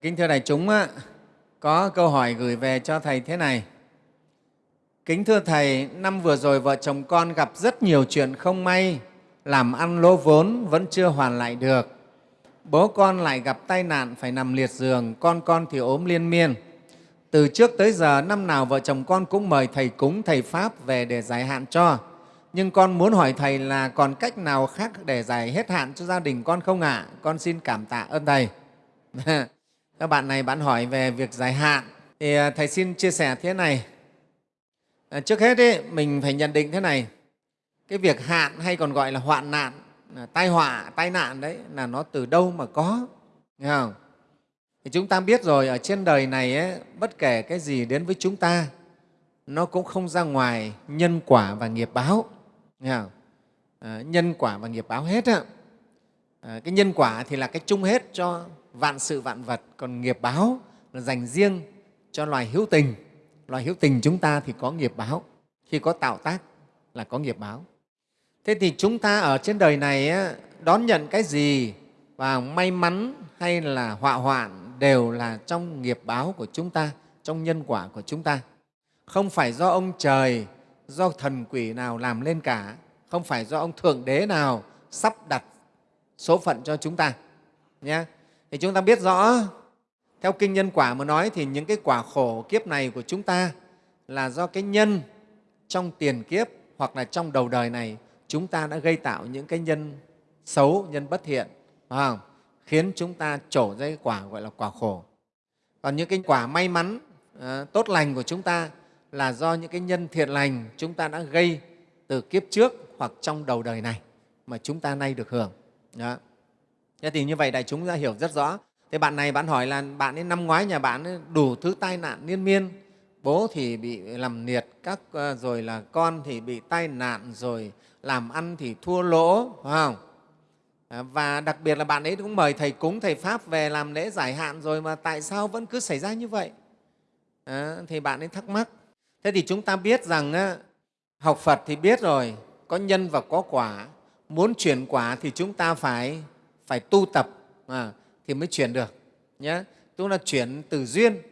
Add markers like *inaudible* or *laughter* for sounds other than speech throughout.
Kính thưa đại chúng, có câu hỏi gửi về cho Thầy thế này. Kính thưa Thầy, năm vừa rồi vợ chồng con gặp rất nhiều chuyện không may, làm ăn lỗ vốn vẫn chưa hoàn lại được. Bố con lại gặp tai nạn phải nằm liệt giường, con con thì ốm liên miên. Từ trước tới giờ, năm nào vợ chồng con cũng mời Thầy cúng, Thầy Pháp về để giải hạn cho. Nhưng con muốn hỏi Thầy là còn cách nào khác để giải hết hạn cho gia đình con không ạ? À? Con xin cảm tạ ơn Thầy. *laughs* Các bạn này bạn hỏi về việc giải hạn. Thì à, Thầy xin chia sẻ thế này. À, trước hết ấy, mình phải nhận định thế này. Cái việc hạn hay còn gọi là hoạn nạn, tai họa, tai nạn đấy là nó từ đâu mà có. Nghe không? Thì chúng ta biết rồi, ở trên đời này ấy, bất kể cái gì đến với chúng ta, nó cũng không ra ngoài nhân quả và nghiệp báo. Nghe không? À, nhân quả và nghiệp báo hết. Á. À, cái nhân quả thì là cái chung hết cho vạn sự vạn vật, còn nghiệp báo là dành riêng cho loài hữu tình. Loài hữu tình chúng ta thì có nghiệp báo, khi có tạo tác là có nghiệp báo. Thế thì chúng ta ở trên đời này đón nhận cái gì và may mắn hay là họa hoạn đều là trong nghiệp báo của chúng ta, trong nhân quả của chúng ta. Không phải do ông trời, do thần quỷ nào làm lên cả, không phải do ông Thượng Đế nào sắp đặt số phận cho chúng ta. Nhé. Thì chúng ta biết rõ, theo kinh nhân quả mà nói thì những cái quả khổ kiếp này của chúng ta là do cái nhân trong tiền kiếp hoặc là trong đầu đời này chúng ta đã gây tạo những cái nhân xấu, nhân bất thiện, phải không? khiến chúng ta trổ ra cái quả gọi là quả khổ. Còn những cái quả may mắn, à, tốt lành của chúng ta là do những cái nhân thiện lành chúng ta đã gây từ kiếp trước hoặc trong đầu đời này mà chúng ta nay được hưởng. Đó. Thế thì như vậy đại chúng ra hiểu rất rõ. Thế bạn này bạn hỏi là bạn ấy năm ngoái nhà bạn ấy đủ thứ tai nạn liên miên, bố thì bị làm liệt, các ờ, rồi là con thì bị tai nạn, rồi làm ăn thì thua lỗ, phải không? À, và đặc biệt là bạn ấy cũng mời thầy cúng thầy pháp về làm lễ giải hạn rồi mà tại sao vẫn cứ xảy ra như vậy à, thì bạn ấy thắc mắc thế thì chúng ta biết rằng á, học phật thì biết rồi có nhân và có quả muốn chuyển quả thì chúng ta phải phải tu tập à, thì mới chuyển được nhé tức là chuyển từ duyên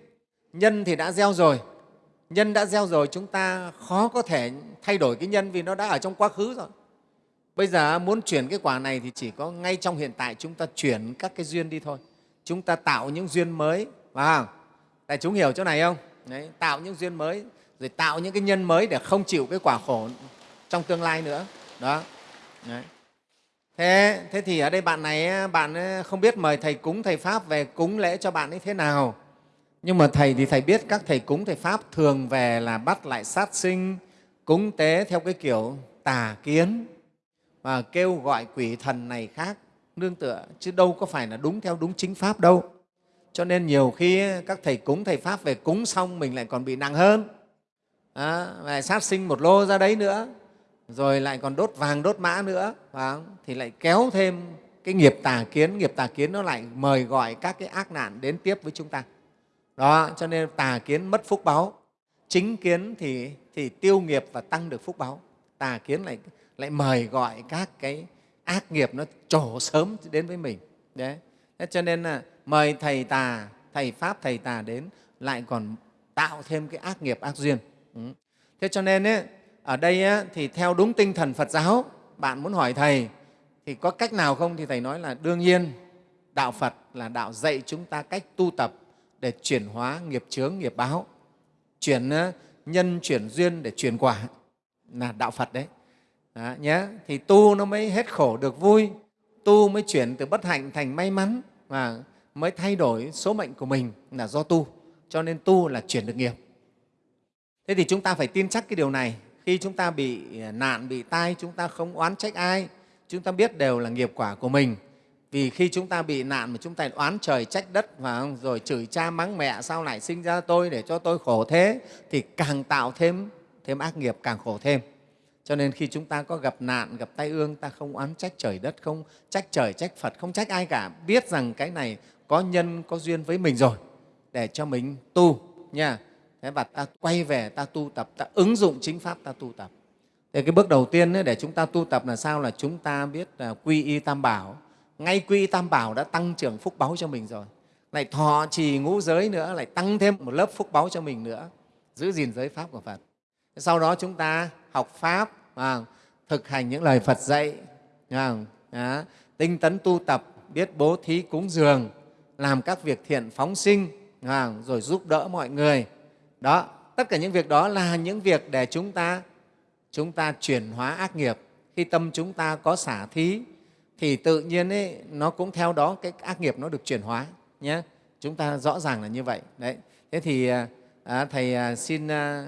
nhân thì đã gieo rồi nhân đã gieo rồi chúng ta khó có thể thay đổi cái nhân vì nó đã ở trong quá khứ rồi Bây giờ muốn chuyển cái quả này thì chỉ có ngay trong hiện tại chúng ta chuyển các cái duyên đi thôi. Chúng ta tạo những duyên mới, phải không? Đại chúng hiểu chỗ này không? Đấy, tạo những duyên mới, rồi tạo những cái nhân mới để không chịu cái quả khổ trong tương lai nữa. Đó. Đấy. Thế, thế thì ở đây bạn này bạn không biết mời thầy cúng thầy pháp về cúng lễ cho bạn ấy thế nào. Nhưng mà thầy thì thầy biết các thầy cúng thầy pháp thường về là bắt lại sát sinh cúng tế theo cái kiểu tà kiến và kêu gọi quỷ thần này khác. Nương tựa chứ đâu có phải là đúng theo đúng chính pháp đâu. Cho nên nhiều khi các thầy cúng thầy pháp về cúng xong mình lại còn bị nặng hơn. À, lại sát sinh một lô ra đấy nữa rồi lại còn đốt vàng đốt mã nữa phải thì lại kéo thêm cái nghiệp tà kiến. Nghiệp tà kiến nó lại mời gọi các cái ác nạn đến tiếp với chúng ta. Đó cho nên tà kiến mất phúc báo, chính kiến thì, thì tiêu nghiệp và tăng được phúc báo. tà kiến lại lại mời gọi các cái ác nghiệp nó trổ sớm đến với mình. Đấy. Thế cho nên là mời thầy tà thầy pháp thầy tà đến lại còn tạo thêm cái ác nghiệp ác duyên. Ừ. Thế cho nên ấy, ở đây thì theo đúng tinh thần phật giáo bạn muốn hỏi thầy thì có cách nào không? Thì thầy nói là đương nhiên đạo phật là đạo dạy chúng ta cách tu tập để chuyển hóa nghiệp chướng nghiệp báo. Chuyển nhân chuyển duyên để chuyển quả là đạo phật đấy. Đó, nhé thì tu nó mới hết khổ được vui tu mới chuyển từ bất hạnh thành may mắn và mới thay đổi số mệnh của mình là do tu. Cho nên tu là chuyển được nghiệp. Thế thì chúng ta phải tin chắc cái điều này khi chúng ta bị à, nạn bị tai chúng ta không oán trách ai chúng ta biết đều là nghiệp quả của mình vì khi chúng ta bị nạn mà chúng ta oán trời trách đất và rồi chửi cha mắng mẹ sao lại sinh ra tôi để cho tôi khổ thế thì càng tạo thêm thêm ác nghiệp càng khổ thêm cho nên khi chúng ta có gặp nạn, gặp tai ương, ta không oán trách trời đất, không trách trời, trách Phật, không trách ai cả. Biết rằng cái này có nhân, có duyên với mình rồi để cho mình tu nha. Thế và ta quay về, ta tu tập, ta ứng dụng chính Pháp, ta tu tập. Thì cái bước đầu tiên ấy, để chúng ta tu tập là sao? Là chúng ta biết là quy y tam bảo. Ngay quy y tam bảo đã tăng trưởng phúc báu cho mình rồi. lại thọ trì ngũ giới nữa lại tăng thêm một lớp phúc báu cho mình nữa giữ gìn giới pháp của phật sau đó chúng ta học pháp à, thực hành những lời phật dạy à, à, tinh tấn tu tập biết bố thí cúng dường làm các việc thiện phóng sinh à, rồi giúp đỡ mọi người đó tất cả những việc đó là những việc để chúng ta chúng ta chuyển hóa ác nghiệp. Khi tâm chúng ta có xả thí thì tự nhiên ấy, nó cũng theo đó cái ác nghiệp nó được chuyển hóa nhé chúng ta rõ ràng là như vậy. Đấy. Thế thì à, à, thầy à, xin à,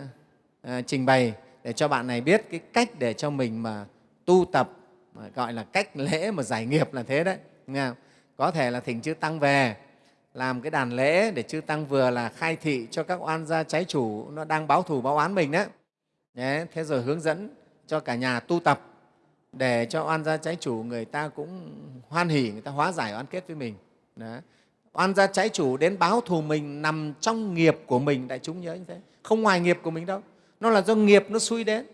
à, trình bày để cho bạn này biết cái cách để cho mình mà tu tập mà gọi là cách lễ mà giải nghiệp là thế đấy. Nghe không? có thể là thỉnh chư tăng về làm cái đàn lễ để chư tăng vừa là khai thị cho các oan gia trái chủ nó đang báo thù báo oán mình đấy Đấy, thế rồi hướng dẫn cho cả nhà tu tập để cho oan gia trái chủ người ta cũng hoan hỉ, người ta hóa giải oan kết với mình. Đó. Oan gia trái chủ đến báo thù mình nằm trong nghiệp của mình, đại chúng nhớ như thế, không ngoài nghiệp của mình đâu. Nó là do nghiệp nó xui đến.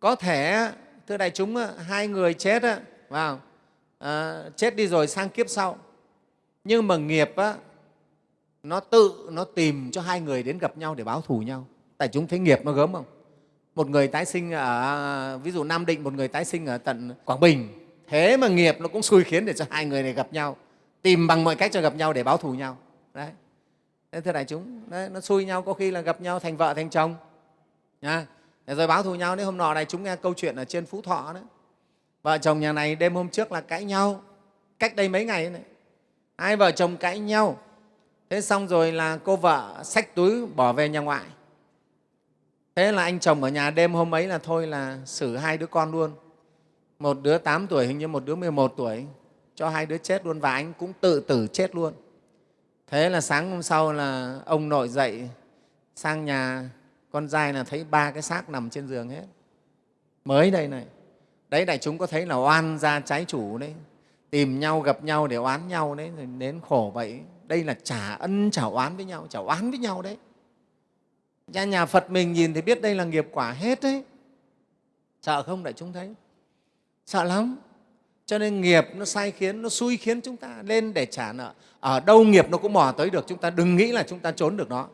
Có thể, thưa đại chúng, hai người chết, vào à, chết đi rồi sang kiếp sau, nhưng mà nghiệp á, nó tự nó tìm cho hai người đến gặp nhau để báo thù nhau. tại chúng thấy nghiệp nó gớm không? một người tái sinh ở ví dụ Nam Định một người tái sinh ở tận Quảng Bình. Thế mà nghiệp nó cũng xui khiến để cho hai người này gặp nhau. Tìm bằng mọi cách cho gặp nhau để báo thù nhau. Đấy. Thế thưa đại chúng đấy, nó xui nhau có khi là gặp nhau thành vợ thành chồng. Nha rồi báo thù nhau đấy hôm nọ này chúng nghe câu chuyện ở trên Phú Thọ đấy vợ chồng nhà này đêm hôm trước là cãi nhau. Cách đây mấy ngày này hai vợ chồng cãi nhau. Thế xong rồi là cô vợ xách túi bỏ về nhà ngoại. Thế là anh chồng ở nhà đêm hôm ấy là thôi là xử hai đứa con luôn. Một đứa 8 tuổi hình như một đứa 11 tuổi, cho hai đứa chết luôn và anh cũng tự tử chết luôn. Thế là sáng hôm sau là ông nội dậy, sang nhà con trai là thấy ba cái xác nằm trên giường hết. Mới đây này, đấy, đại chúng có thấy là oan gia trái chủ đấy tìm nhau gặp nhau để oán nhau đấy rồi đến khổ vậy đây là trả ân trả oán với nhau trả oán với nhau đấy nhà, nhà Phật mình nhìn thì biết đây là nghiệp quả hết đấy. Sợ không đại chúng thấy? Sợ lắm. Cho nên nghiệp nó sai khiến, nó xui khiến chúng ta lên để trả nợ. Ở đâu nghiệp nó cũng mò tới được, chúng ta đừng nghĩ là chúng ta trốn được nó.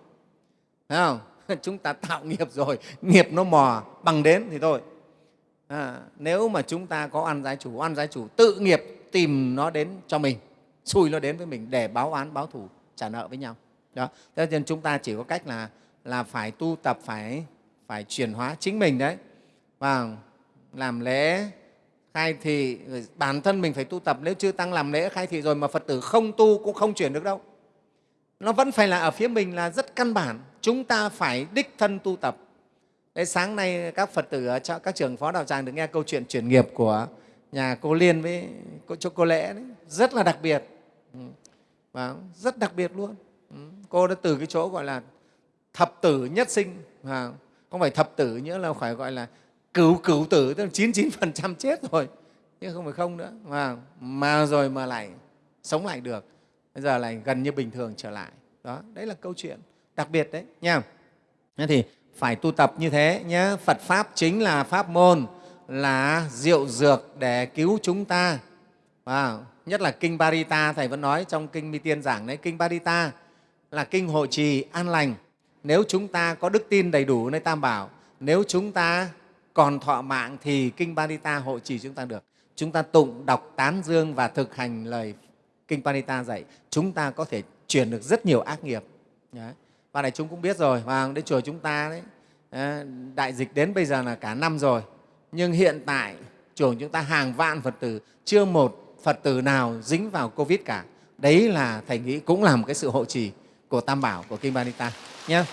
Thấy không? *laughs* Chúng ta tạo nghiệp rồi, nghiệp nó mò bằng đến thì thôi. À, nếu mà chúng ta có ăn giái chủ, ăn giái chủ tự nghiệp tìm nó đến cho mình, xui nó đến với mình để báo án, báo thù trả nợ với nhau. Đó. Thế nên chúng ta chỉ có cách là là phải tu tập phải phải chuyển hóa chính mình đấy. Và làm lễ khai thị bản thân mình phải tu tập. Nếu chưa tăng làm lễ khai thị rồi mà phật tử không tu cũng không chuyển được đâu. Nó vẫn phải là ở phía mình là rất căn bản. Chúng ta phải đích thân tu tập. Đấy, sáng nay các phật tử ở các trường phó đạo tràng được nghe câu chuyện chuyển nghiệp của nhà cô liên với cho cô lễ đấy. Rất là đặc biệt. Ừ. và rất đặc biệt luôn. Ừ. cô đã từ cái chỗ gọi là thập tử nhất sinh. À, không phải thập tử nữa là phải gọi là cửu cửu tử tức là 99% chết rồi. Chứ không phải không nữa. Mà, mà rồi mà lại sống lại được. Bây giờ lại gần như bình thường trở lại. Đó đấy là câu chuyện đặc biệt đấy nha. Thế thì phải tu tập như thế nhé phật pháp chính là pháp môn là diệu dược để cứu chúng ta à, nhất là kinh Barita thầy vẫn nói trong kinh Mi Tiên giảng đấy kinh Barita là kinh hộ trì an lành nếu chúng ta có đức tin đầy đủ nơi Tam Bảo, nếu chúng ta còn thọ mạng thì Kinh Barita hộ trì chúng ta được. Chúng ta tụng, đọc, tán dương và thực hành lời Kinh Barita dạy, chúng ta có thể chuyển được rất nhiều ác nghiệp. Đấy. Và này chúng cũng biết rồi, và đến chùa chúng ta đấy, đại dịch đến bây giờ là cả năm rồi, nhưng hiện tại chùa chúng ta hàng vạn Phật tử, chưa một Phật tử nào dính vào Covid cả. Đấy là Thầy nghĩ cũng là một cái sự hộ trì của Tam Bảo, của Kinh Panita nhé